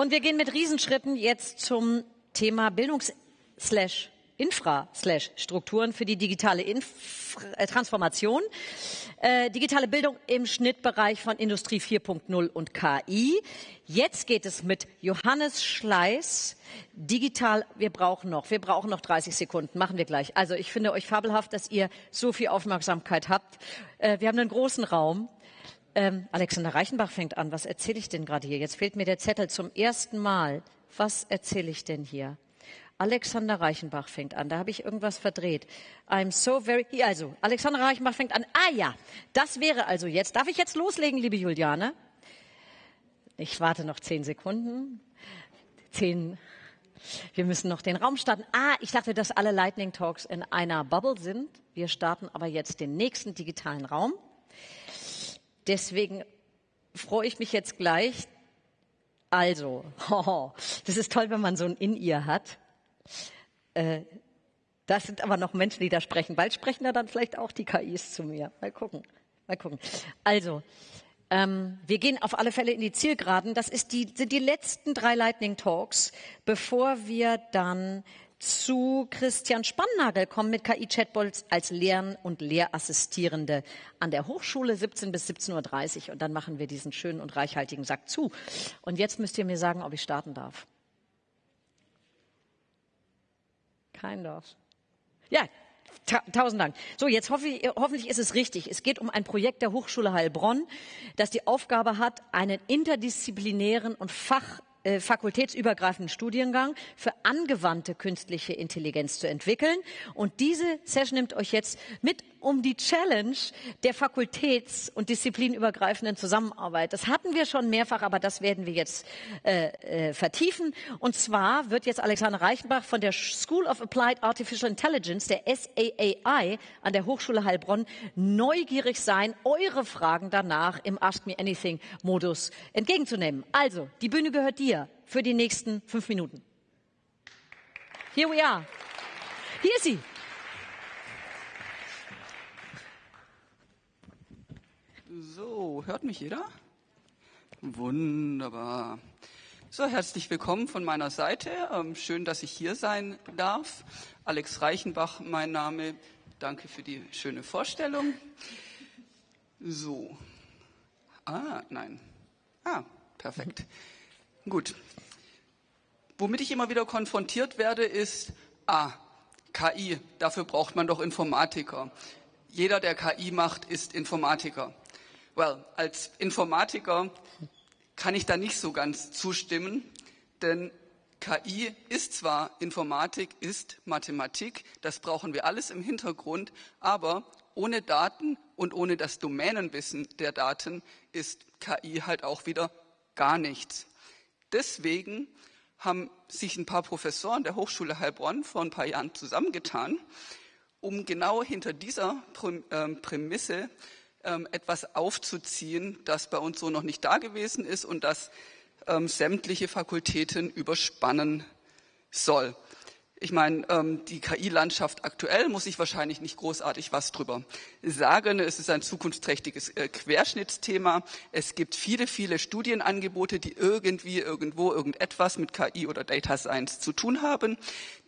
Und wir gehen mit Riesenschritten jetzt zum Thema Bildungs- slash Infra slash Strukturen für die digitale Inf äh, Transformation. Äh, digitale Bildung im Schnittbereich von Industrie 4.0 und KI. Jetzt geht es mit Johannes Schleiß. Digital, wir brauchen noch, wir brauchen noch 30 Sekunden, machen wir gleich. Also ich finde euch fabelhaft, dass ihr so viel Aufmerksamkeit habt. Äh, wir haben einen großen Raum. Ähm, Alexander Reichenbach fängt an. Was erzähle ich denn gerade hier? Jetzt fehlt mir der Zettel zum ersten Mal. Was erzähle ich denn hier? Alexander Reichenbach fängt an. Da habe ich irgendwas verdreht. I'm so very. Also, Alexander Reichenbach fängt an. Ah ja, das wäre also jetzt. Darf ich jetzt loslegen, liebe Juliane? Ich warte noch zehn Sekunden. Zehn. Wir müssen noch den Raum starten. Ah, ich dachte, dass alle Lightning Talks in einer Bubble sind. Wir starten aber jetzt den nächsten digitalen Raum. Deswegen freue ich mich jetzt gleich. Also, oh, das ist toll, wenn man so ein In-Ear hat. Äh, das sind aber noch Menschen, die da sprechen. Bald sprechen da dann vielleicht auch die KIs zu mir. Mal gucken. Mal gucken. Also, ähm, wir gehen auf alle Fälle in die Zielgeraden. Das ist die, sind die letzten drei Lightning Talks, bevor wir dann zu Christian Spannagel kommen mit KI-Chatbots als Lehren- und Lehrassistierende an der Hochschule 17 bis 17.30 Uhr. Und dann machen wir diesen schönen und reichhaltigen Sack zu. Und jetzt müsst ihr mir sagen, ob ich starten darf. Kein Dorf. Ja, ta tausend Dank. So, jetzt hoffe ich, hoffentlich ist es richtig. Es geht um ein Projekt der Hochschule Heilbronn, das die Aufgabe hat, einen interdisziplinären und fach äh, fakultätsübergreifenden Studiengang für angewandte künstliche Intelligenz zu entwickeln. Und diese Session nimmt euch jetzt mit um die Challenge der fakultäts- und disziplinübergreifenden Zusammenarbeit. Das hatten wir schon mehrfach, aber das werden wir jetzt äh, äh, vertiefen. Und zwar wird jetzt Alexander Reichenbach von der School of Applied Artificial Intelligence, der SAAI, an der Hochschule Heilbronn neugierig sein, eure Fragen danach im Ask Me Anything Modus entgegenzunehmen. Also, die Bühne gehört dir für die nächsten fünf Minuten. Here we are. Hier ist sie. So, hört mich jeder? Wunderbar. So, herzlich willkommen von meiner Seite. Ähm, schön, dass ich hier sein darf. Alex Reichenbach, mein Name. Danke für die schöne Vorstellung. So. Ah, nein. Ah, perfekt. Gut. Womit ich immer wieder konfrontiert werde, ist, ah, KI, dafür braucht man doch Informatiker. Jeder, der KI macht, ist Informatiker. Well, als Informatiker kann ich da nicht so ganz zustimmen, denn KI ist zwar Informatik, ist Mathematik, das brauchen wir alles im Hintergrund, aber ohne Daten und ohne das Domänenwissen der Daten ist KI halt auch wieder gar nichts. Deswegen haben sich ein paar Professoren der Hochschule Heilbronn vor ein paar Jahren zusammengetan, um genau hinter dieser ähm, Prämisse etwas aufzuziehen, das bei uns so noch nicht da gewesen ist und das ähm, sämtliche Fakultäten überspannen soll. Ich meine, ähm, die KI-Landschaft aktuell muss ich wahrscheinlich nicht großartig was drüber sagen. Es ist ein zukunftsträchtiges äh, Querschnittsthema. Es gibt viele, viele Studienangebote, die irgendwie, irgendwo, irgendetwas mit KI oder Data Science zu tun haben.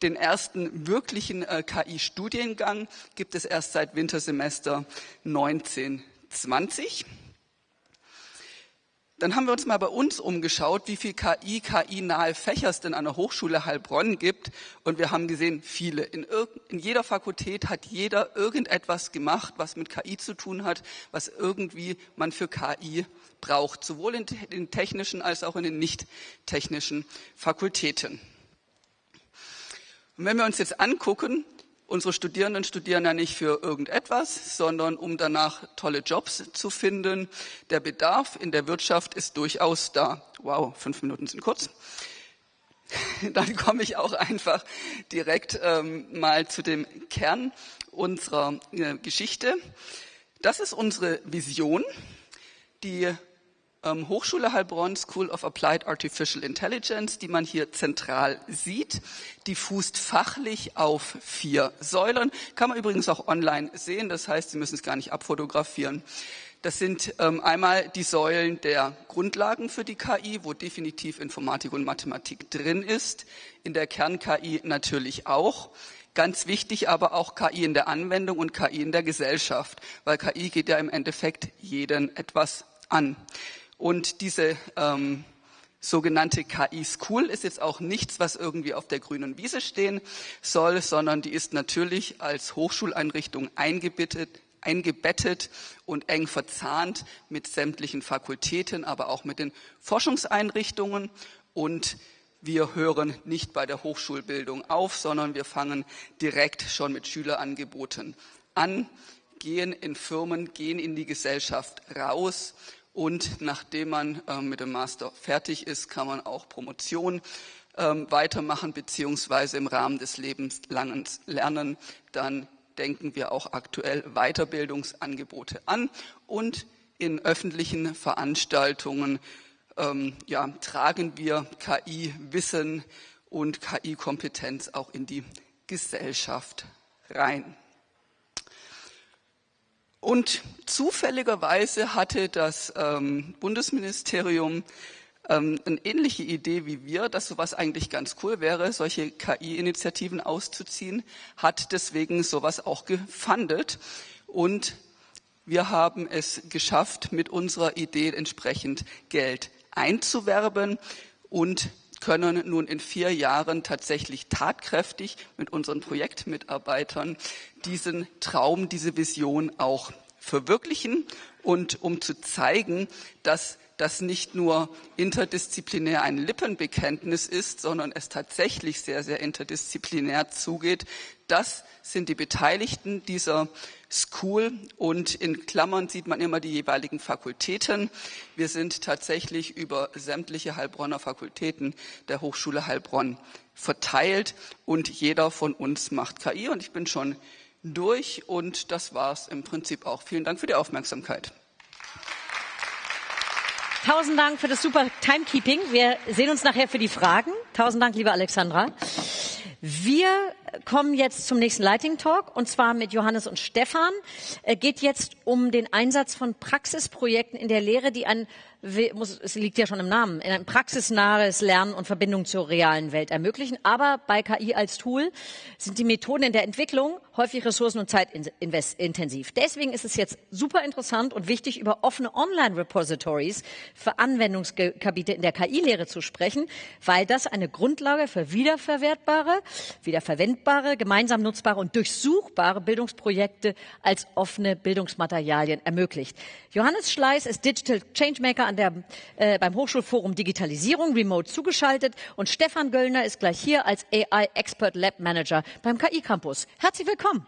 Den ersten wirklichen äh, KI-Studiengang gibt es erst seit Wintersemester 1920. Dann haben wir uns mal bei uns umgeschaut, wie viel KI, KI-nahe Fächer es denn an der Hochschule Heilbronn gibt. Und wir haben gesehen, viele. In, in, jeder Fakultät hat jeder irgendetwas gemacht, was mit KI zu tun hat, was irgendwie man für KI braucht. Sowohl in den technischen als auch in den nicht technischen Fakultäten. Und wenn wir uns jetzt angucken, Unsere Studierenden studieren ja nicht für irgendetwas, sondern um danach tolle Jobs zu finden. Der Bedarf in der Wirtschaft ist durchaus da. Wow, fünf Minuten sind kurz. Dann komme ich auch einfach direkt ähm, mal zu dem Kern unserer äh, Geschichte. Das ist unsere Vision, die ähm, Hochschule Heilbronn School of Applied Artificial Intelligence, die man hier zentral sieht. Die fußt fachlich auf vier Säulen. Kann man übrigens auch online sehen. Das heißt, Sie müssen es gar nicht abfotografieren. Das sind ähm, einmal die Säulen der Grundlagen für die KI, wo definitiv Informatik und Mathematik drin ist. In der Kern-KI natürlich auch. Ganz wichtig aber auch KI in der Anwendung und KI in der Gesellschaft, weil KI geht ja im Endeffekt jeden etwas an. Und diese ähm, sogenannte KI School ist jetzt auch nichts, was irgendwie auf der grünen Wiese stehen soll, sondern die ist natürlich als Hochschuleinrichtung eingebettet, eingebettet und eng verzahnt mit sämtlichen Fakultäten, aber auch mit den Forschungseinrichtungen. Und wir hören nicht bei der Hochschulbildung auf, sondern wir fangen direkt schon mit Schülerangeboten an, gehen in Firmen, gehen in die Gesellschaft raus und nachdem man äh, mit dem Master fertig ist, kann man auch Promotion ähm, weitermachen, beziehungsweise im Rahmen des lebenslangen Lernen dann denken wir auch aktuell Weiterbildungsangebote an und in öffentlichen Veranstaltungen ähm, ja, tragen wir KI-Wissen und KI-Kompetenz auch in die Gesellschaft rein. Und zufälligerweise hatte das ähm, Bundesministerium ähm, eine ähnliche Idee wie wir, dass sowas eigentlich ganz cool wäre, solche KI-Initiativen auszuziehen, hat deswegen sowas auch gefundet. Und wir haben es geschafft, mit unserer Idee entsprechend Geld einzuwerben und können nun in vier Jahren tatsächlich tatkräftig mit unseren Projektmitarbeitern diesen Traum, diese Vision auch verwirklichen und um zu zeigen, dass das nicht nur interdisziplinär ein Lippenbekenntnis ist, sondern es tatsächlich sehr, sehr interdisziplinär zugeht. Das sind die Beteiligten dieser School und in Klammern sieht man immer die jeweiligen Fakultäten. Wir sind tatsächlich über sämtliche Heilbronner Fakultäten der Hochschule Heilbronn verteilt und jeder von uns macht KI und ich bin schon durch und das war es im Prinzip auch. Vielen Dank für die Aufmerksamkeit. Tausend Dank für das super Timekeeping. Wir sehen uns nachher für die Fragen. Tausend Dank, liebe Alexandra. Wir kommen jetzt zum nächsten Lighting Talk und zwar mit Johannes und Stefan. Es geht jetzt um den Einsatz von Praxisprojekten in der Lehre, die ein muss, es liegt ja schon im Namen, ein praxisnahes Lernen und Verbindung zur realen Welt ermöglichen. Aber bei KI als Tool sind die Methoden in der Entwicklung häufig ressourcen- und zeitintensiv. Deswegen ist es jetzt super interessant und wichtig, über offene Online-Repositories für Anwendungsgebiete in der KI-Lehre zu sprechen, weil das eine Grundlage für wiederverwertbare, wiederverwendbare, gemeinsam nutzbare und durchsuchbare Bildungsprojekte als offene Bildungsmaterialien ermöglicht. Johannes Schleiß ist Digital Changemaker an der, äh, beim Hochschulforum Digitalisierung remote zugeschaltet und Stefan Göllner ist gleich hier als AI Expert Lab Manager beim KI Campus. Herzlich willkommen.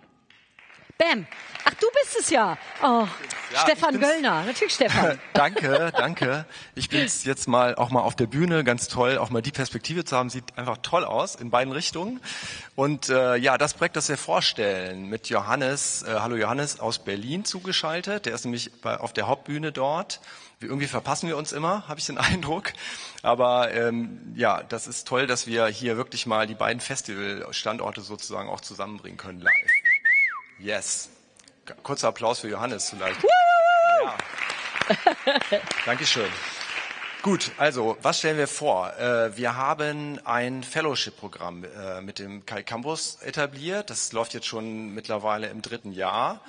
Bam. Ach, du bist es ja. Oh, ja, Stefan Göllner. Natürlich Stefan. danke, danke. Ich bin jetzt mal auch mal auf der Bühne. Ganz toll, auch mal die Perspektive zu haben. Sieht einfach toll aus in beiden Richtungen. Und äh, ja, das Projekt, das wir vorstellen, mit Johannes, äh, hallo Johannes aus Berlin zugeschaltet. Der ist nämlich bei, auf der Hauptbühne dort. Irgendwie verpassen wir uns immer, habe ich den Eindruck. Aber ähm, ja, das ist toll, dass wir hier wirklich mal die beiden Festivalstandorte sozusagen auch zusammenbringen können live. Yes. Kurzer Applaus für Johannes vielleicht. Ja. Dankeschön. Gut, also was stellen wir vor? Äh, wir haben ein Fellowship-Programm äh, mit dem Kai Campus etabliert. Das läuft jetzt schon mittlerweile im dritten Jahr.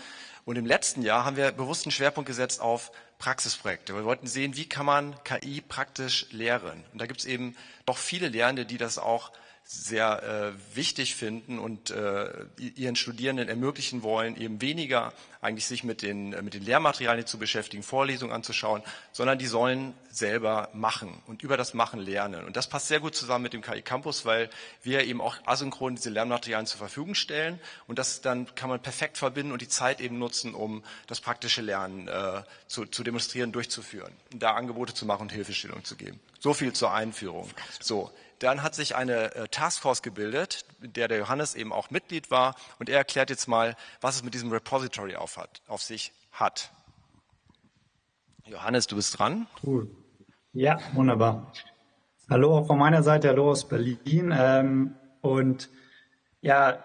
Und im letzten Jahr haben wir bewusst einen Schwerpunkt gesetzt auf Praxisprojekte. Wir wollten sehen, wie kann man KI praktisch lehren. Und da gibt es eben doch viele Lehrende, die das auch sehr äh, wichtig finden und äh, ihren Studierenden ermöglichen wollen, eben weniger eigentlich sich mit den, mit den Lehrmaterialien zu beschäftigen, Vorlesungen anzuschauen, sondern die sollen selber machen und über das Machen lernen. Und das passt sehr gut zusammen mit dem KI Campus, weil wir eben auch asynchron diese Lernmaterialien zur Verfügung stellen und das dann kann man perfekt verbinden und die Zeit eben nutzen, um das praktische Lernen äh, zu, zu demonstrieren, durchzuführen, da Angebote zu machen und Hilfestellung zu geben. So viel zur Einführung. So, dann hat sich eine äh, Taskforce gebildet, in der der Johannes eben auch Mitglied war. Und er erklärt jetzt mal, was es mit diesem Repository auf, hat, auf sich hat. Johannes, du bist dran. Cool. Ja, wunderbar. Hallo auch von meiner Seite, hallo aus Berlin. Ähm, und ja,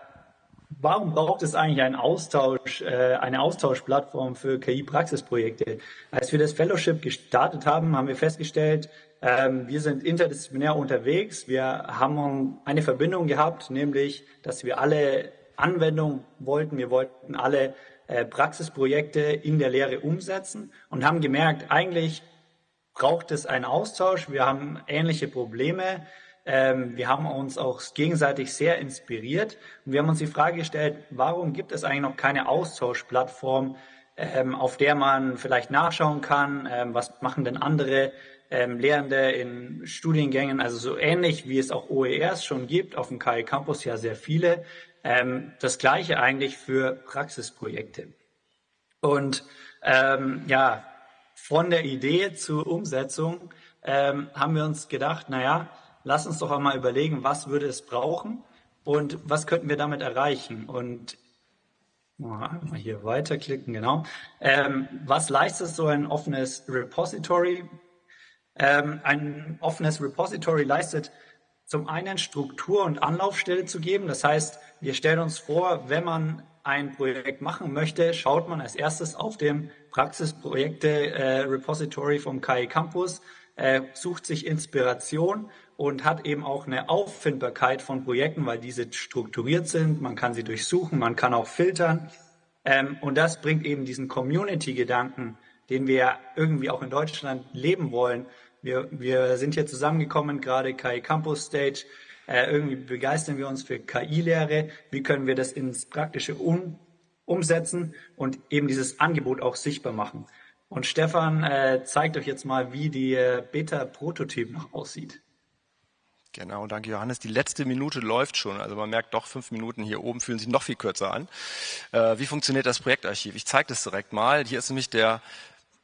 warum braucht es eigentlich einen Austausch, äh, eine Austauschplattform für KI-Praxisprojekte? Als wir das Fellowship gestartet haben, haben wir festgestellt, ähm, wir sind interdisziplinär unterwegs. Wir haben eine Verbindung gehabt, nämlich, dass wir alle Anwendungen wollten. Wir wollten alle äh, Praxisprojekte in der Lehre umsetzen und haben gemerkt, eigentlich braucht es einen Austausch. Wir haben ähnliche Probleme. Ähm, wir haben uns auch gegenseitig sehr inspiriert und wir haben uns die Frage gestellt, warum gibt es eigentlich noch keine Austauschplattform, ähm, auf der man vielleicht nachschauen kann, ähm, was machen denn andere Lehrende in Studiengängen, also so ähnlich wie es auch OERs schon gibt, auf dem KI Campus ja sehr viele, das gleiche eigentlich für Praxisprojekte. Und ähm, ja, von der Idee zur Umsetzung ähm, haben wir uns gedacht, naja, lass uns doch einmal überlegen, was würde es brauchen und was könnten wir damit erreichen. Und mal hier weiterklicken, genau. Ähm, was leistet so ein offenes Repository? Ähm, ein offenes Repository leistet zum einen Struktur und Anlaufstelle zu geben. Das heißt, wir stellen uns vor, wenn man ein Projekt machen möchte, schaut man als erstes auf dem Praxisprojekte-Repository äh, vom KI Campus, äh, sucht sich Inspiration und hat eben auch eine Auffindbarkeit von Projekten, weil diese strukturiert sind. Man kann sie durchsuchen, man kann auch filtern. Ähm, und das bringt eben diesen Community-Gedanken, den wir irgendwie auch in Deutschland leben wollen. Wir, wir sind hier zusammengekommen, gerade KI Campus Stage. Äh, irgendwie begeistern wir uns für KI-Lehre. Wie können wir das ins Praktische um, umsetzen und eben dieses Angebot auch sichtbar machen? Und Stefan äh, zeigt euch jetzt mal, wie die äh, Beta-Prototyp noch aussieht. Genau, danke Johannes. Die letzte Minute läuft schon. Also man merkt doch, fünf Minuten hier oben fühlen sich noch viel kürzer an. Äh, wie funktioniert das Projektarchiv? Ich zeige das direkt mal. Hier ist nämlich der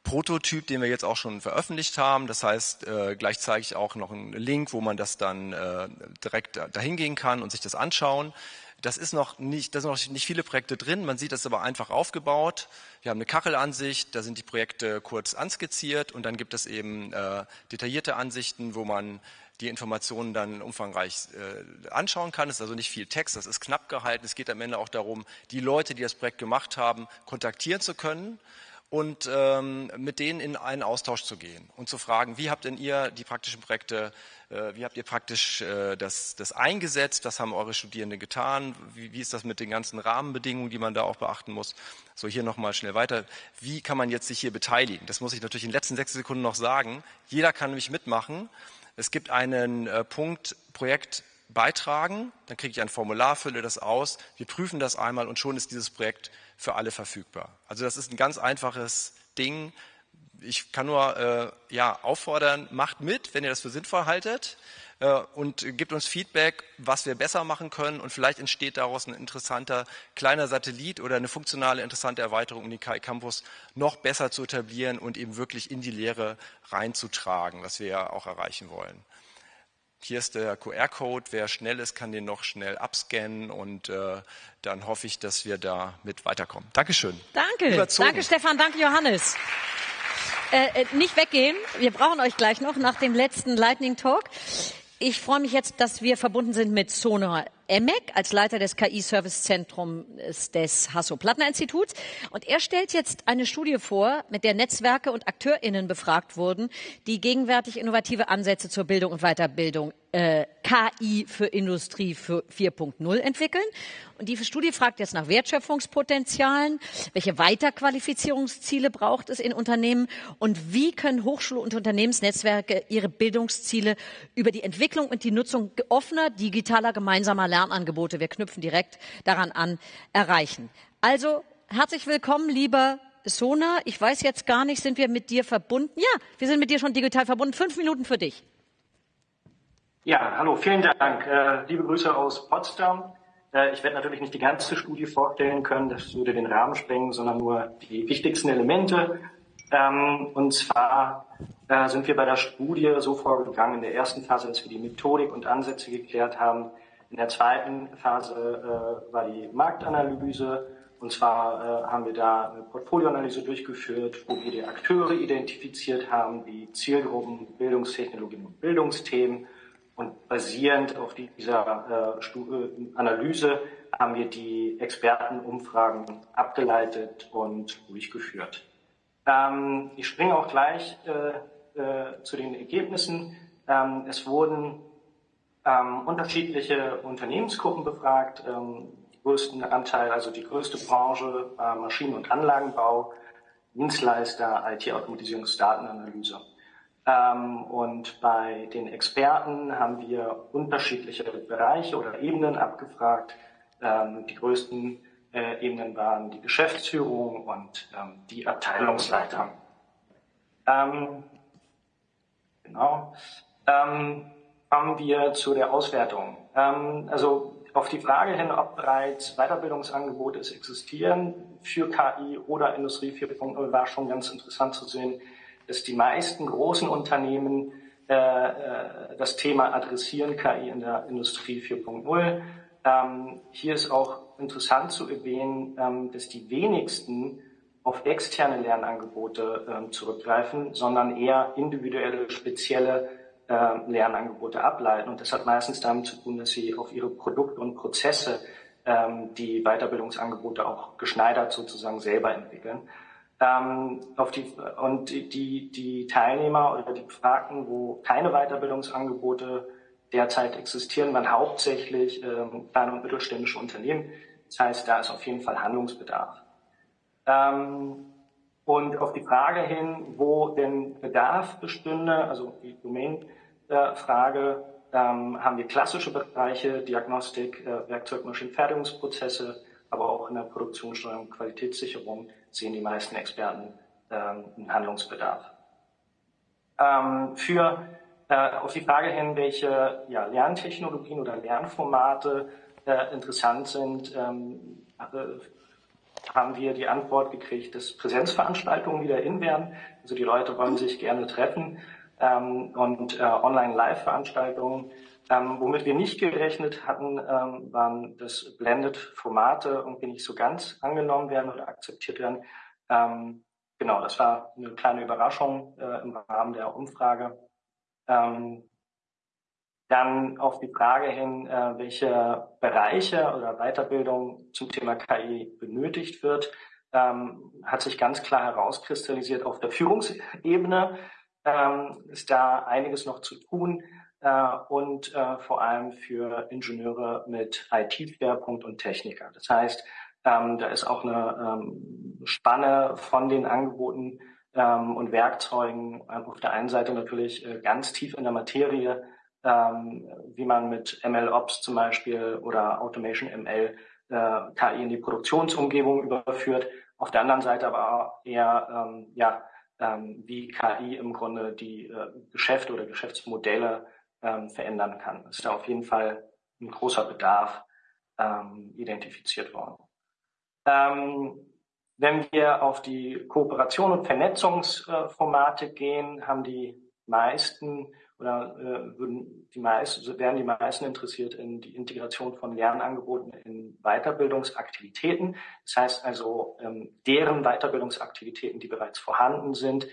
Prototyp, den wir jetzt auch schon veröffentlicht haben. Das heißt, äh, gleich zeige ich auch noch einen Link, wo man das dann äh, direkt dahin gehen kann und sich das anschauen. Das ist noch nicht, da sind noch nicht viele Projekte drin. Man sieht das aber einfach aufgebaut. Wir haben eine Kachelansicht, da sind die Projekte kurz anskizziert und dann gibt es eben äh, detaillierte Ansichten, wo man die Informationen dann umfangreich äh, anschauen kann. Es ist also nicht viel Text, das ist knapp gehalten. Es geht am Ende auch darum, die Leute, die das Projekt gemacht haben, kontaktieren zu können und ähm, mit denen in einen Austausch zu gehen und zu fragen, wie habt denn ihr die praktischen Projekte, äh, wie habt ihr praktisch äh, das, das eingesetzt, was haben eure Studierenden getan, wie, wie ist das mit den ganzen Rahmenbedingungen, die man da auch beachten muss. So, hier nochmal schnell weiter. Wie kann man jetzt sich hier beteiligen? Das muss ich natürlich in den letzten sechs Sekunden noch sagen. Jeder kann nämlich mitmachen. Es gibt einen äh, Punkt Projekt beitragen, dann kriege ich ein Formular, fülle das aus, wir prüfen das einmal und schon ist dieses Projekt für alle verfügbar. Also das ist ein ganz einfaches Ding. Ich kann nur äh, ja, auffordern, macht mit, wenn ihr das für sinnvoll haltet äh, und gebt uns Feedback, was wir besser machen können und vielleicht entsteht daraus ein interessanter kleiner Satellit oder eine funktionale, interessante Erweiterung, um den KI Campus noch besser zu etablieren und eben wirklich in die Lehre reinzutragen, was wir ja auch erreichen wollen. Hier ist der QR-Code. Wer schnell ist, kann den noch schnell abscannen und äh, dann hoffe ich, dass wir da mit weiterkommen. Dankeschön. Danke. Überzogen. Danke, Stefan. Danke, Johannes. Äh, äh, nicht weggehen. Wir brauchen euch gleich noch nach dem letzten Lightning Talk. Ich freue mich jetzt, dass wir verbunden sind mit Sona Emek als Leiter des KI-Service-Zentrums des Hasso-Plattner-Instituts. Und er stellt jetzt eine Studie vor, mit der Netzwerke und AkteurInnen befragt wurden, die gegenwärtig innovative Ansätze zur Bildung und Weiterbildung äh, KI für Industrie 4.0 entwickeln. Und die Studie fragt jetzt nach Wertschöpfungspotenzialen, welche Weiterqualifizierungsziele braucht es in Unternehmen und wie können Hochschul- und Unternehmensnetzwerke ihre Bildungsziele über die Entwicklung und die Nutzung offener, digitaler, gemeinsamer Lernangebote, wir knüpfen direkt daran an, erreichen. Also herzlich willkommen, lieber Sona. Ich weiß jetzt gar nicht, sind wir mit dir verbunden? Ja, wir sind mit dir schon digital verbunden. Fünf Minuten für dich. Ja, hallo, vielen Dank. Äh, liebe Grüße aus Potsdam. Äh, ich werde natürlich nicht die ganze Studie vorstellen können, das würde den Rahmen sprengen, sondern nur die wichtigsten Elemente. Ähm, und zwar äh, sind wir bei der Studie so vorgegangen in der ersten Phase, dass wir die Methodik und Ansätze geklärt haben. In der zweiten Phase war die Marktanalyse. Und zwar haben wir da eine Portfolioanalyse durchgeführt, wo wir die Akteure identifiziert haben, die Zielgruppen, Bildungstechnologien und Bildungsthemen und basierend auf dieser äh, äh, Analyse haben wir die Expertenumfragen abgeleitet und durchgeführt. Ähm, ich springe auch gleich äh, äh, zu den Ergebnissen. Ähm, es wurden ähm, unterschiedliche Unternehmensgruppen befragt. Ähm, die größten Anteil, also die größte Branche, Maschinen- und Anlagenbau, Dienstleister, IT-Automatisierungsdatenanalyse. Ähm, und bei den Experten haben wir unterschiedliche Bereiche oder Ebenen abgefragt. Ähm, die größten äh, Ebenen waren die Geschäftsführung und ähm, die Abteilungsleiter. Genau. Kommen wir zu der Auswertung. Also auf die Frage hin, ob bereits Weiterbildungsangebote existieren für KI oder Industrie 4.0, war schon ganz interessant zu sehen, dass die meisten großen Unternehmen äh, äh das Thema adressieren, KI in der Industrie 4.0. Ähm, hier ist auch interessant zu erwähnen, ähm, dass die wenigsten auf externe Lernangebote ähm, zurückgreifen, sondern eher individuelle, spezielle äh, Lernangebote ableiten. Und das hat meistens damit zu tun, dass sie auf ihre Produkte und Prozesse ähm, die Weiterbildungsangebote auch geschneidert sozusagen selber entwickeln. Ähm, auf die, und die, die Teilnehmer oder die Befragten, wo keine Weiterbildungsangebote derzeit existieren, waren hauptsächlich ähm, kleine und mittelständische Unternehmen. Das heißt, da ist auf jeden Fall Handlungsbedarf. Ähm, und auf die Frage hin, wo denn Bedarf bestünde, also die Domain-Frage, ähm, haben wir klassische Bereiche, Diagnostik, äh, Werkzeug, Maschinenfertigungsprozesse, aber auch in der Produktionssteuerung Qualitätssicherung sehen die meisten Experten ähm, einen Handlungsbedarf. Ähm, für äh, auf die Frage hin, welche ja, Lerntechnologien oder Lernformate äh, interessant sind, ähm, äh, haben wir die Antwort gekriegt, dass Präsenzveranstaltungen wieder in werden. Also die Leute wollen sich gerne treffen ähm, und äh, Online-Live-Veranstaltungen. Ähm, womit wir nicht gerechnet hatten, ähm, waren, dass Blended-Formate irgendwie nicht so ganz angenommen werden oder akzeptiert werden. Ähm, genau, das war eine kleine Überraschung äh, im Rahmen der Umfrage. Ähm, dann auf die Frage hin, äh, welche Bereiche oder Weiterbildung zum Thema KI benötigt wird, ähm, hat sich ganz klar herauskristallisiert. Auf der Führungsebene ähm, ist da einiges noch zu tun und äh, vor allem für Ingenieure mit IT-Schwerpunkt und Techniker. Das heißt, ähm, da ist auch eine ähm, Spanne von den Angeboten ähm, und Werkzeugen auf der einen Seite natürlich äh, ganz tief in der Materie wie man mit MLOps zum Beispiel oder Automation ML äh, KI in die Produktionsumgebung überführt. Auf der anderen Seite aber eher, ja, wie KI im Grunde die äh, Geschäfte oder Geschäftsmodelle ähm, verändern kann. Ist da auf jeden Fall ein großer Bedarf ähm, identifiziert worden. Ähm, wenn wir auf die Kooperation und Vernetzungsformate gehen, haben die meisten oder äh, würden die meisten, wären die meisten interessiert in die Integration von Lernangeboten in Weiterbildungsaktivitäten. Das heißt also, ähm, deren Weiterbildungsaktivitäten, die bereits vorhanden sind,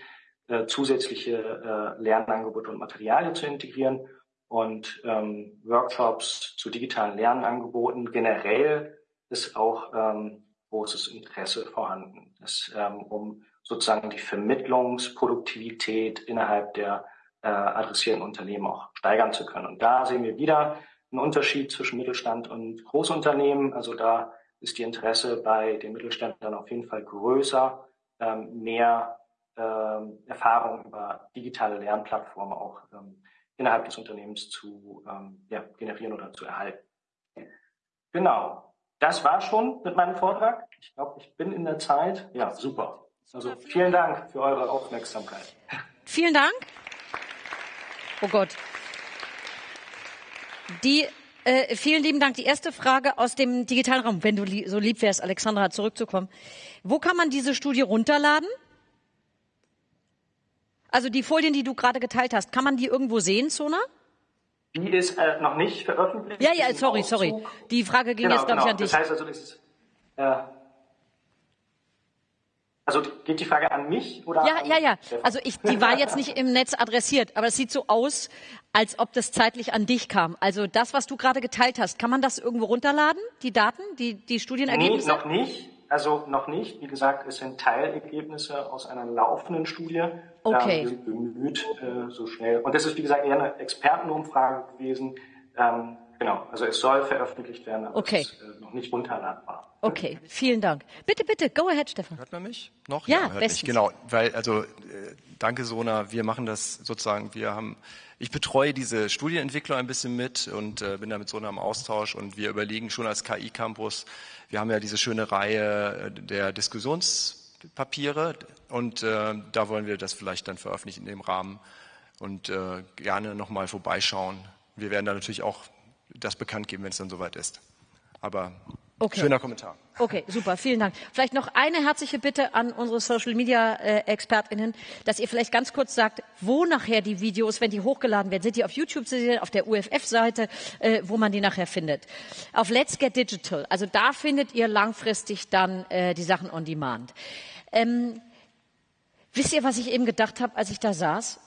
äh, zusätzliche äh, Lernangebote und Materialien zu integrieren und ähm, Workshops zu digitalen Lernangeboten. Generell ist auch ähm, großes Interesse vorhanden, das, ähm, um sozusagen die Vermittlungsproduktivität innerhalb der äh, adressierten Unternehmen auch steigern zu können. Und da sehen wir wieder einen Unterschied zwischen Mittelstand und Großunternehmen. Also da ist die Interesse bei den Mittelständlern auf jeden Fall größer, ähm, mehr ähm, Erfahrung über digitale Lernplattformen auch ähm, innerhalb des Unternehmens zu ähm, ja, generieren oder zu erhalten. Genau. Das war schon mit meinem Vortrag. Ich glaube, ich bin in der Zeit. Ja, super. Also vielen Dank für eure Aufmerksamkeit. Vielen Dank. Oh Gott. Die, äh, vielen lieben Dank. Die erste Frage aus dem digitalen Raum, wenn du li so lieb wärst, Alexandra, zurückzukommen. Wo kann man diese Studie runterladen? Also die Folien, die du gerade geteilt hast, kann man die irgendwo sehen, Zona? Die ist äh, noch nicht veröffentlicht. Ja, ja, sorry, sorry. Die Frage ging genau, jetzt, glaube genau. ich, an dich. Das heißt also, das ist, äh, Also geht die Frage an mich oder? Ja, ja, ja. Stefan? Also ich, die war jetzt nicht im Netz adressiert, aber es sieht so aus, als ob das zeitlich an dich kam. Also das, was du gerade geteilt hast, kann man das irgendwo runterladen? Die Daten, die, die Nee, Studienergebnisse? noch nicht. Also noch nicht. Wie gesagt, es sind Teilergebnisse aus einer laufenden Studie. Okay. Ähm, wir sind bemüht, äh, so schnell. Und das ist, wie gesagt, eher eine Expertenumfrage gewesen. Ähm, genau. Also es soll veröffentlicht werden, aber Okay. es ist äh, noch nicht runterladbar. Okay, vielen Dank. Bitte, bitte, go ahead, Stefan. Hört man mich? Noch? Ja, hört bestens. mich. Genau, weil, also, äh, danke Sona, wir machen das sozusagen, wir haben, ich betreue diese Studienentwickler ein bisschen mit und äh, bin da mit Sona im Austausch und wir überlegen schon als KI-Campus, wir haben ja diese schöne Reihe äh, der Diskussionspapiere und äh, da wollen wir das vielleicht dann veröffentlichen in dem Rahmen und äh, gerne nochmal vorbeischauen. Wir werden da natürlich auch das bekannt geben, wenn es dann soweit ist. Aber Okay. schöner Kommentar. Okay, super, vielen Dank. Vielleicht noch eine herzliche Bitte an unsere Social Media äh, ExpertInnen, dass ihr vielleicht ganz kurz sagt, wo nachher die Videos, wenn die hochgeladen werden, sind die auf YouTube zu sehen, auf der UFF-Seite, äh, wo man die nachher findet. Auf Let's Get Digital, also da findet ihr langfristig dann äh, die Sachen on Demand. Ähm, wisst ihr, was ich eben gedacht habe, als ich da saß?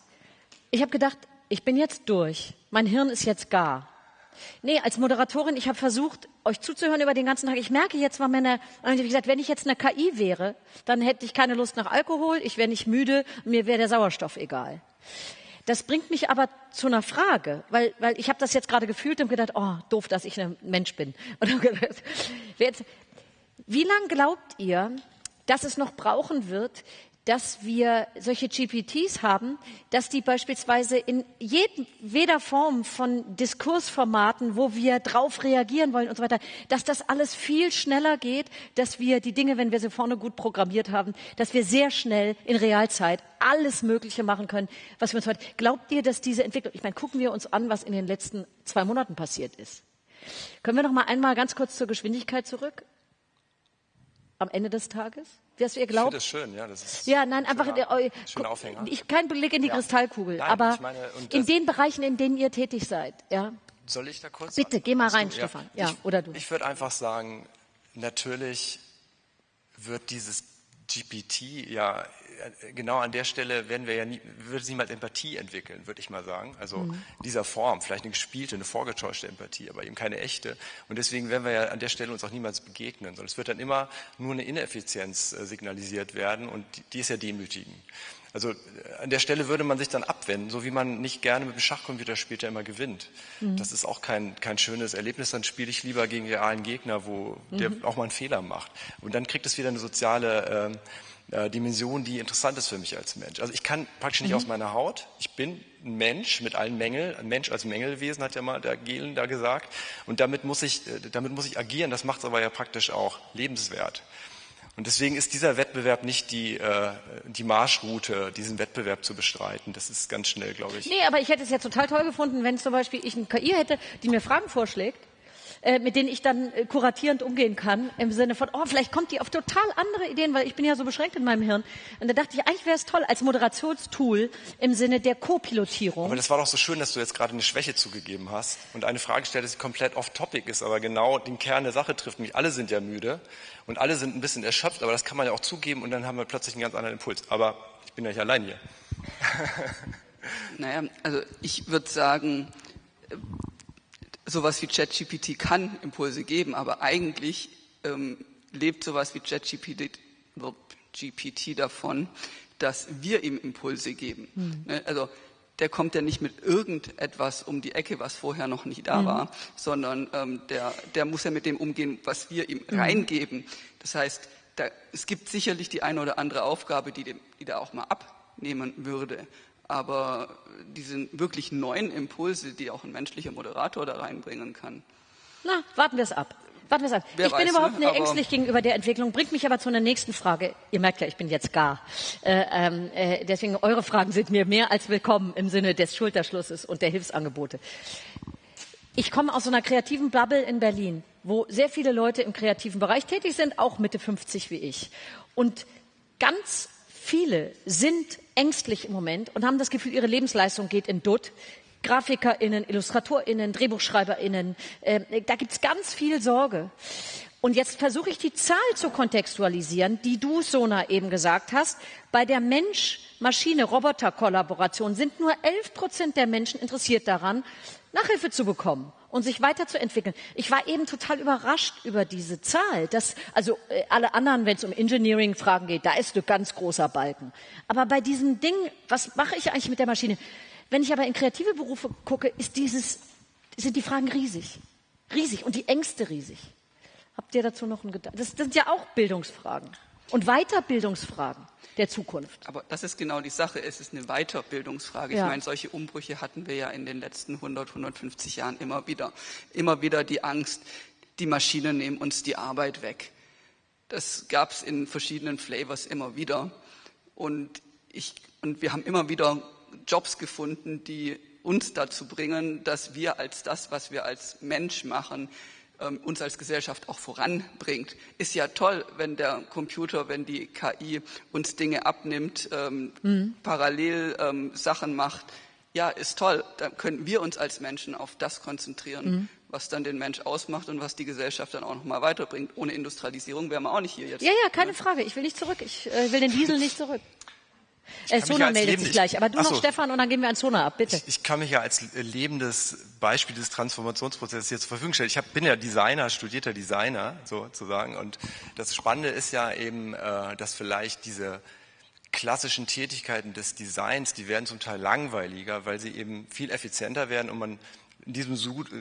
Ich habe gedacht, ich bin jetzt durch. Mein Hirn ist jetzt gar. Nee, als Moderatorin, ich habe versucht, euch zuzuhören über den ganzen Tag. Ich merke jetzt, war meine, wie gesagt, wenn ich jetzt eine KI wäre, dann hätte ich keine Lust nach Alkohol, ich wäre nicht müde, mir wäre der Sauerstoff egal. Das bringt mich aber zu einer Frage, weil, weil ich habe das jetzt gerade gefühlt und gedacht, oh, doof, dass ich ein Mensch bin. Wie lange glaubt ihr, dass es noch brauchen wird, dass wir solche GPTs haben, dass die beispielsweise in jedweder Form von Diskursformaten, wo wir drauf reagieren wollen und so weiter, dass das alles viel schneller geht, dass wir die Dinge, wenn wir sie vorne gut programmiert haben, dass wir sehr schnell in Realzeit alles Mögliche machen können, was wir uns heute. Glaubt ihr, dass diese Entwicklung, ich meine, gucken wir uns an, was in den letzten zwei Monaten passiert ist. Können wir noch mal einmal ganz kurz zur Geschwindigkeit zurück? Am Ende des Tages? Was ihr Ich glaubt? finde das schön, ja. Das ist Ja, nein, einfach schöner, äh, schöner Aufhänger. ich kein Blick in die Ja. Kristallkugel, Nein, aber ich meine, in den Bereichen, in denen ihr tätig seid, ja. Soll ich da kurz? Bitte, geh mal Hast du- rein, Stefan. Ja, ich, oder du. Ich würde einfach sagen, natürlich wird dieses GPT ja genau an der Stelle werden wir ja nie, wird es niemals Empathie entwickeln, würde ich mal sagen. Also Mhm. in dieser Form, vielleicht eine gespielte, eine vorgetäuschte Empathie, aber eben keine echte. Und deswegen werden wir ja an der Stelle uns auch niemals begegnen, sondern es wird dann immer nur eine Ineffizienz äh, signalisiert werden und die, ist ja demütigend. Also äh, an der Stelle würde man sich dann abwenden, so wie man nicht gerne mit dem Schachcomputer spielt, der immer gewinnt. Das ist auch kein, kein schönes Erlebnis. Dann spiele ich lieber gegen realen Gegner, wo der auch mal einen Fehler macht. Und dann kriegt es wieder eine soziale ähm, äh, Dimension, die interessant ist für mich als Mensch. Also ich kann praktisch nicht aus meiner Haut. Ich bin ein Mensch mit allen Mängeln. Ein Mensch als Mängelwesen hat ja mal der Gehlen da gesagt. Und damit muss ich, äh, damit muss ich agieren. Das macht es aber ja praktisch auch lebenswert. Und deswegen ist dieser Wettbewerb nicht die, äh, die Marschroute, diesen Wettbewerb zu bestreiten. Das ist ganz schnell, glaube ich. Nee, aber ich hätte es ja total toll gefunden, wenn zum Beispiel ich eine KI hätte, die mir Fragen vorschlägt, äh, mit denen ich dann äh, kuratierend umgehen kann, im Sinne von, oh, vielleicht kommt die auf total andere Ideen, weil ich bin ja so beschränkt in meinem Hirn. Und da dachte ich, eigentlich wäre es toll als Moderationstool im Sinne der Co-Pilotierung. Aber das war doch so schön, dass du jetzt gerade eine Schwäche zugegeben hast und eine Frage stellst, die komplett off-topic ist, aber genau den Kern der Sache trifft. Nämlich alle sind ja müde und alle sind ein bisschen erschöpft, aber das kann man ja auch zugeben und dann haben wir plötzlich einen ganz anderen Impuls. Aber ich bin ja nicht allein hier. Naja, also ich würde sagen, sowas wie ChatGPT kann Impulse geben, aber eigentlich ähm, lebt sowas wie ChatGPT GPT davon, dass wir ihm Impulse geben. Ne, Also der kommt ja nicht mit irgendetwas um die Ecke, was vorher noch nicht da war, sondern ähm, der, der muss ja mit dem umgehen, was wir ihm reingeben. Das heißt, da, es gibt sicherlich die eine oder andere Aufgabe, die, dem, die da auch mal abnehmen würde. Aber diese wirklich neuen Impulse, die auch ein menschlicher Moderator da reinbringen kann, Na, warten wir es ab. Warten wir es ab. Wer ich bin weiß, überhaupt ne? nicht Aber- ängstlich gegenüber der Entwicklung, bringt mich aber zu einer nächsten Frage. Ihr merkt ja, ich bin jetzt gar. Äh, ähm, äh, deswegen, eure Fragen sind mir mehr als willkommen im Sinne des Schulterschlusses und der Hilfsangebote. Ich komme aus so einer kreativen Bubble in Berlin, wo sehr viele Leute im kreativen Bereich tätig sind, auch Mitte 50 wie ich. Und ganz viele sind ängstlich im Moment und haben das Gefühl, ihre Lebensleistung geht in Dutt. GrafikerInnen, IllustratorInnen, DrehbuchschreiberInnen, äh, da gibt's ganz viel Sorge. Und jetzt versuche ich die Zahl zu kontextualisieren, die du, Sona, eben gesagt hast. Bei der Mensch-Maschine-Roboter-Kollaboration sind nur 11 Prozent der Menschen interessiert daran, Nachhilfe zu bekommen und sich weiterzuentwickeln. Ich war eben total überrascht über diese Zahl. Dass, also äh, alle anderen, wenn es um Engineering-Fragen geht, da ist ein ganz großer Balken. Aber bei diesem Ding, was mache ich eigentlich mit der Maschine? Wenn ich aber in kreative Berufe gucke, ist dieses, sind die Fragen riesig. Riesig und die Ängste riesig. Habt ihr dazu noch einen Gedanken? Das sind ja auch Bildungsfragen und Weiterbildungsfragen der Zukunft. Aber das ist genau die Sache. Es ist eine Weiterbildungsfrage. Ja. Ich meine, solche Umbrüche hatten wir ja in den letzten 100, 150 Jahren immer wieder. Immer wieder die Angst, die Maschinen nehmen uns die Arbeit weg. Das gab es in verschiedenen Flavors immer wieder. Und, ich, und wir haben immer wieder Jobs gefunden, die uns dazu bringen, dass wir als das, was wir als Mensch machen, ähm, uns als Gesellschaft auch voranbringt. Ist ja toll, wenn der Computer, wenn die KI uns Dinge abnimmt, ähm, mhm. parallel ähm, Sachen macht. Ja, ist toll. Dann können wir uns als Menschen auf das konzentrieren, mhm. was dann den Mensch ausmacht und was die Gesellschaft dann auch noch mal weiterbringt. Ohne Industrialisierung wären wir auch nicht hier jetzt. Ja, ja, keine Frage. Ich will nicht zurück. Ich äh, will den Diesel nicht zurück. Äh, Sona meldet sich gleich, aber du noch Stefan und dann gehen wir an Sona ab, bitte. Ich, ich, kann mich ja als lebendes Beispiel des Transformationsprozesses hier zur Verfügung stellen. Ich hab, bin ja Designer, studierter Designer sozusagen und das Spannende ist ja eben, äh, dass vielleicht diese klassischen Tätigkeiten des Designs, die werden zum Teil langweiliger, weil sie eben viel effizienter werden und man in diesem,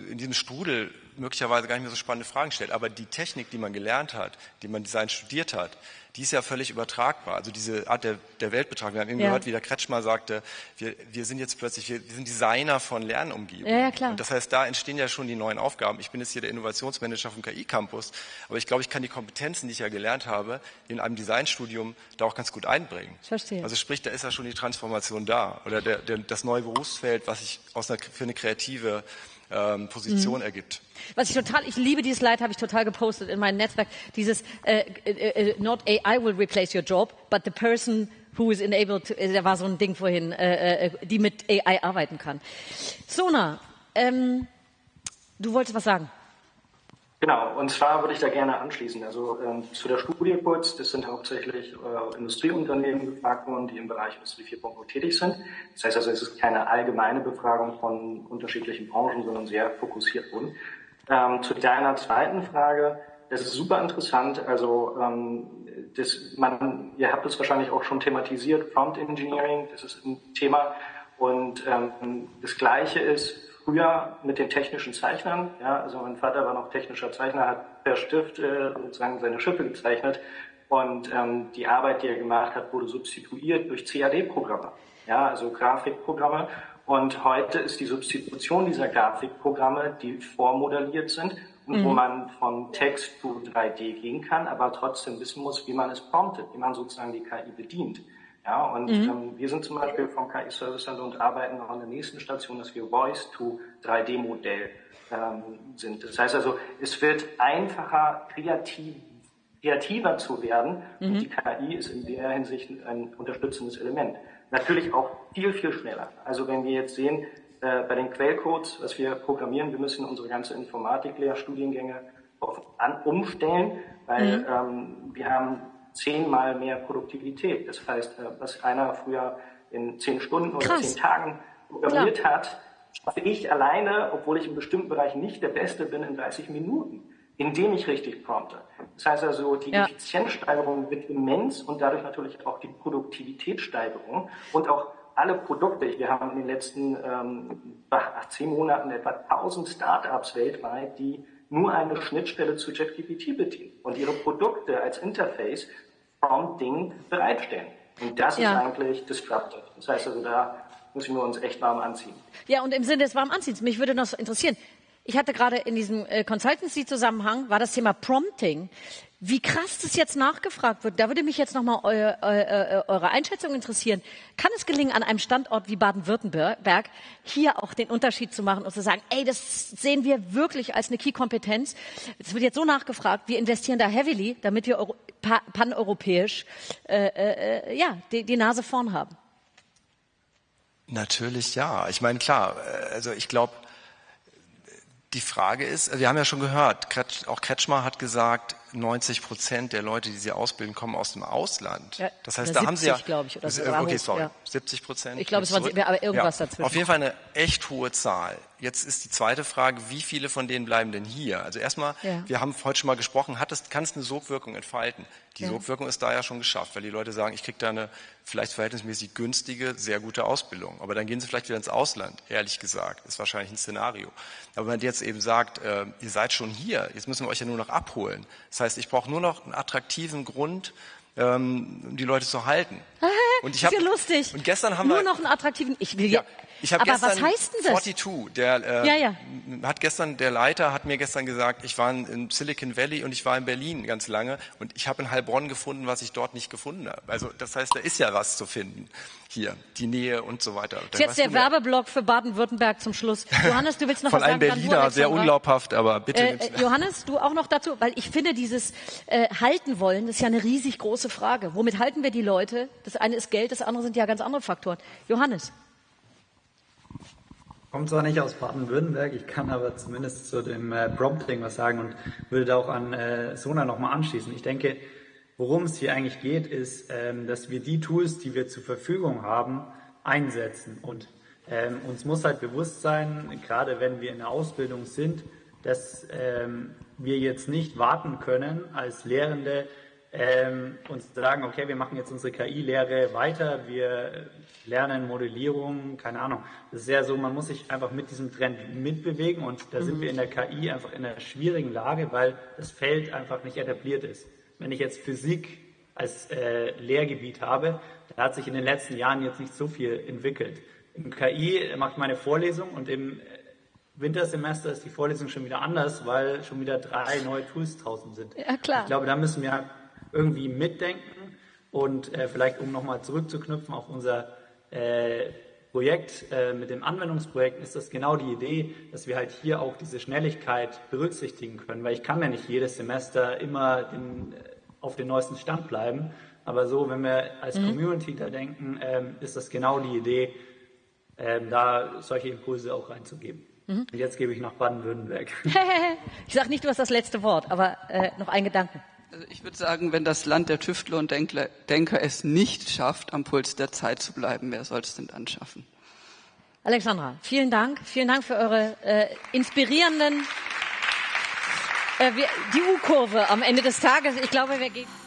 in diesem Strudel möglicherweise gar nicht mehr so spannende Fragen stellt. Aber die Technik, die man gelernt hat, die man Design studiert hat, die ist ja völlig übertragbar. Also diese Art der, der Weltbetrachtung. Wir haben eben ja. gehört, wie der Kretschmer sagte, wir, wir sind jetzt plötzlich, wir, wir sind Designer von Lernumgebungen. Ja, ja, klar. Und das heißt, da entstehen ja schon die neuen Aufgaben. Ich bin jetzt hier der Innovationsmanager vom KI-Campus, aber ich glaube, ich kann die Kompetenzen, die ich ja gelernt habe, in einem Designstudium da auch ganz gut einbringen. Ich verstehe. Also sprich, da ist ja schon die Transformation da. Oder der, der, das neue Berufsfeld, was sich aus einer, für eine kreative ähm, Position mhm. ergibt. Was ich total, ich liebe dieses Slide, habe ich total gepostet in meinem Netzwerk. Dieses äh, äh, äh, Not AI will replace your job, but the person who is enabled, to, äh, da war so ein Ding vorhin, äh, äh, die mit AI arbeiten kann. Sona, ähm, du wolltest was sagen. Genau, und zwar würde ich da gerne anschließen. Also ähm, zu der Studie kurz, das sind hauptsächlich äh, Industrieunternehmen gefragt worden, die im Bereich Industrie 4.0 tätig sind. Das heißt also, es ist keine allgemeine Befragung von unterschiedlichen Branchen, sondern sehr fokussiert wurden. Ähm, zu deiner zweiten Frage, das ist super interessant. Also ähm, das, man, ihr habt es wahrscheinlich auch schon thematisiert, Prompt Engineering, das ist ein Thema. Und ähm, das Gleiche ist, früher mit den technischen Zeichnern. Ja, also mein Vater war noch technischer Zeichner, hat per Stift äh, sozusagen seine Schiffe gezeichnet und ähm, die Arbeit, die er gemacht hat, wurde substituiert durch CAD-Programme, ja, also Grafikprogramme. Und heute ist die Substitution dieser Grafikprogramme, die vormodelliert sind und mhm. wo man von Text zu 3D gehen kann, aber trotzdem wissen muss, wie man es promptet, wie man sozusagen die KI bedient. Ja, und mhm. ähm, wir sind zum Beispiel vom KI Service Center und arbeiten noch an der nächsten Station, dass wir Voice to 3D-Modell ähm, sind. Das heißt also, es wird einfacher, kreativ, kreativer zu werden. Mhm. Und die KI ist in der Hinsicht ein unterstützendes Element. Natürlich auch viel, viel schneller. Also wenn wir jetzt sehen, äh, bei den Quellcodes, was wir programmieren, wir müssen unsere ganze Informatiklehrstudiengänge auf, an, umstellen, weil mhm. ähm, wir haben zehnmal mehr Produktivität. Das heißt, äh, was einer früher in zehn Stunden oder Krass. zehn Tagen programmiert Klar. hat, schaffe ich alleine, obwohl ich in bestimmten Bereichen nicht der Beste bin, in 30 Minuten, indem ich richtig prompte. Das heißt also, die ja. Effizienzsteigerung wird immens und dadurch natürlich auch die Produktivitätssteigerung und auch alle Produkte. Wir haben in den letzten ähm, zehn Monaten etwa 1000 Startups weltweit, die nur eine Schnittstelle zu ChatGPT bedienen und ihre Produkte als Interface Prompting bereitstellen. Und das ja. ist eigentlich disruptive. Das heißt also, da müssen wir uns echt warm anziehen. Ja, und im Sinne des warm Anziehens, mich würde noch interessieren. Ich hatte gerade in diesem äh, Consultancy-Zusammenhang, war das Thema Prompting. Wie krass das jetzt nachgefragt wird, da würde mich jetzt nochmal eu, eu, eure Einschätzung interessieren. Kann es gelingen, an einem Standort wie Baden-Württemberg hier auch den Unterschied zu machen und zu sagen, ey, das sehen wir wirklich als eine Key-Kompetenz. Es wird jetzt so nachgefragt, wir investieren da heavily, damit wir paneuropäisch äh, äh, ja, die, die Nase vorn haben. Natürlich ja. Ich meine, klar, äh, also ich glaube, Die Frage ist, wir haben ja schon gehört, auch Kretschmer hat gesagt, 90 Prozent der Leute, die sie ausbilden, kommen aus dem Ausland. Ja, das heißt, da haben sie ja, 70, glaube ich, oder so. okay, War sorry, ja. 70 Prozent. Ich glaube, es waren sie- aber irgendwas dazwischen. Auf jeden Fall eine echt hohe Zahl. Jetzt ist die zweite Frage, wie viele von denen bleiben denn hier? Also erstmal, Ja. wir haben heute schon mal gesprochen, hat es, kann es eine Sogwirkung entfalten? Die Ja. Sogwirkung ist da ja schon geschafft, weil die Leute sagen, ich kriege da eine vielleicht verhältnismäßig günstige, sehr gute Ausbildung. Aber dann gehen sie vielleicht wieder ins Ausland, ehrlich gesagt. Ist wahrscheinlich ein Szenario. Aber wenn man jetzt eben sagt, äh, ihr seid schon hier, jetzt müssen wir euch ja nur noch abholen. Das heißt, ich brauche nur noch einen attraktiven Grund, ähm, um die Leute zu halten. Und ich ist hab- ja lustig. Und gestern haben Nur wir noch einen attraktiven. Ich will ja. Ich habe gestern was heißt denn das? 42, der äh, Ja, ja. hat gestern der Leiter hat mir gestern gesagt, ich war in Silicon Valley und ich war in Berlin ganz lange und ich habe in Heilbronn gefunden, was ich dort nicht gefunden habe. Also das heißt, da ist ja was zu finden hier, die Nähe und so weiter. Ist jetzt der Werbeblock für Baden-Württemberg zum Schluss. Johannes, du willst noch von was einem sagen? Dann du, Berliner, sehr Alexandra. unglaubhaft, aber bitte. Äh, äh, Johannes, du auch noch dazu, weil ich finde, dieses äh, halten wollen, das ist ja eine riesig große Frage. Womit halten wir die Leute? Das eine ist Geld, das andere sind ja ganz andere Faktoren. Johannes, Kommt zwar nicht aus Baden-Württemberg, ich kann aber zumindest zu dem äh, Prompting was sagen und würde da auch an äh, Sona nochmal anschließen. Ich denke, worum es hier eigentlich geht, ist, ähm, dass wir die Tools, die wir zur Verfügung haben, einsetzen. Und ähm, uns muss halt bewusst sein, gerade wenn wir in der Ausbildung sind, dass ähm, wir jetzt nicht warten können als Lehrende, ähm, uns sagen, okay, wir machen jetzt unsere KI-Lehre weiter, wir lernen Modellierung, keine Ahnung. Das ist ja so, man muss sich einfach mit diesem Trend mitbewegen und da sind wir in der KI einfach in einer schwierigen Lage, weil das Feld einfach nicht etabliert ist. Wenn ich jetzt Physik als äh, Lehrgebiet habe, da hat sich in den letzten Jahren jetzt nicht so viel entwickelt. Im KI mache ich meine Vorlesung und im Wintersemester ist die Vorlesung schon wieder anders, weil schon wieder drei neue Tools draußen sind. Ja, klar. Ich glaube, da müssen wir irgendwie mitdenken und äh, vielleicht, um nochmal zurückzuknüpfen auf unser äh, Projekt äh, mit dem Anwendungsprojekt, ist das genau die Idee, dass wir halt hier auch diese Schnelligkeit berücksichtigen können, weil ich kann ja nicht jedes Semester immer den, äh, auf den neuesten Stand bleiben. Aber so, wenn wir als Community da denken, ähm, ist das genau die Idee, ähm, da solche Impulse auch reinzugeben. Und jetzt gebe ich nach Baden-Württemberg. ich sage nicht, du hast das letzte Wort, aber äh, noch ein Gedanke. Also ich würde sagen, wenn das Land der Tüftler und Denkler, Denker es nicht schafft, am Puls der Zeit zu bleiben, wer soll es denn dann schaffen? Alexandra, vielen Dank. Vielen Dank für eure äh, inspirierenden, äh, wir, die U-Kurve am Ende des Tages. Ich glaube, wir gehen.